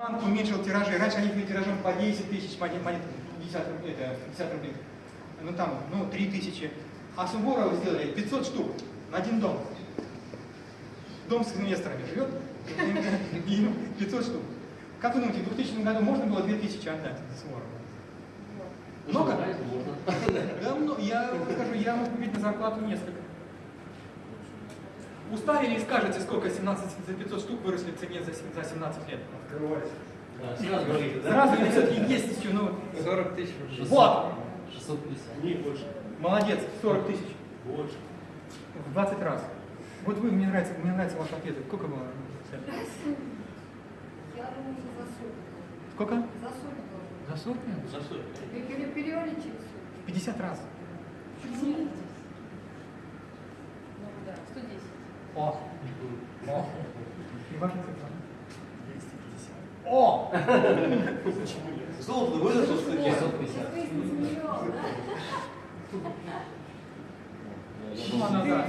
Банк уменьшил тиражи. Раньше они были тиражом по 10 тысяч монет, монет 50, руб- это, 50 рублей. Ну там, ну 3 тысячи. А Суворова сделали 500 штук на один дом. Дом с инвесторами живет, и ему 500 штук. Как вы думаете, в 2000 году можно было 2000 отдать Суворову? Много? Да, ну, я скажу, я могу купить на зарплату несколько. Уставили и скажете, сколько 17 за 500 штук выросли в цене за 17 лет. Открывайся. Да, сразу говорите, да? Сразу или все-таки есть еще, ну... 40 тысяч. 600, вот! 650. Не, больше. Молодец, 40 тысяч. Больше. В 20 раз. Вот вы, мне нравится, мне нравятся ваши ответы. Сколько было? Я думаю, за сутки. Сколько? За сутки. За сотню? За сотню. Переверни через 50 раз. 50. О! О! И ваша цифра? О! Золото выросло, что ли? 650. Выяснится миллион, да? Ну, она.